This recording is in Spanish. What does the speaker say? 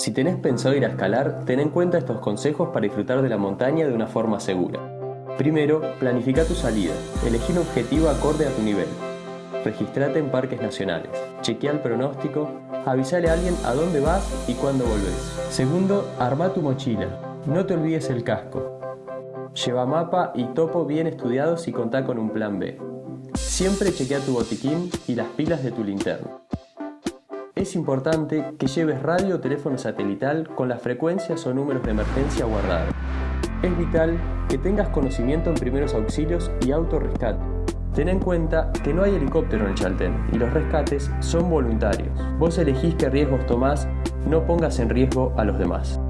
Si tenés pensado ir a escalar, ten en cuenta estos consejos para disfrutar de la montaña de una forma segura. Primero, planifica tu salida. Elegí un objetivo acorde a tu nivel. Registrate en parques nacionales. Chequea el pronóstico. Avisale a alguien a dónde vas y cuándo volvés. Segundo, arma tu mochila. No te olvides el casco. Lleva mapa y topo bien estudiados y contá con un plan B. Siempre chequea tu botiquín y las pilas de tu linterna. Es importante que lleves radio o teléfono satelital con las frecuencias o números de emergencia guardados. Es vital que tengas conocimiento en primeros auxilios y autorrescate. Ten en cuenta que no hay helicóptero en el Chaltén y los rescates son voluntarios. Vos elegís qué riesgos tomás, no pongas en riesgo a los demás.